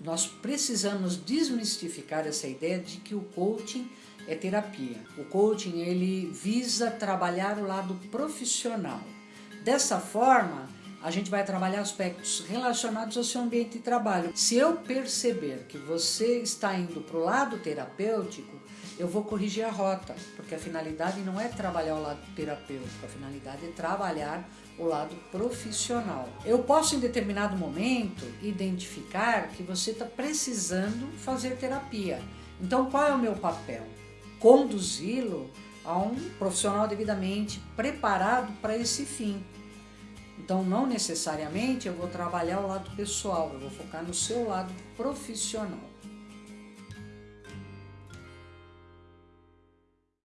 nós precisamos desmistificar essa ideia de que o coaching é terapia. O coaching ele visa trabalhar o lado profissional. Dessa forma, a gente vai trabalhar aspectos relacionados ao seu ambiente de trabalho. Se eu perceber que você está indo para o lado terapêutico, eu vou corrigir a rota, porque a finalidade não é trabalhar o lado terapêutico, a finalidade é trabalhar o lado profissional. Eu posso, em determinado momento, identificar que você está precisando fazer terapia. Então, qual é o meu papel? Conduzi-lo a um profissional devidamente preparado para esse fim. Então, não necessariamente eu vou trabalhar o lado pessoal, eu vou focar no seu lado profissional.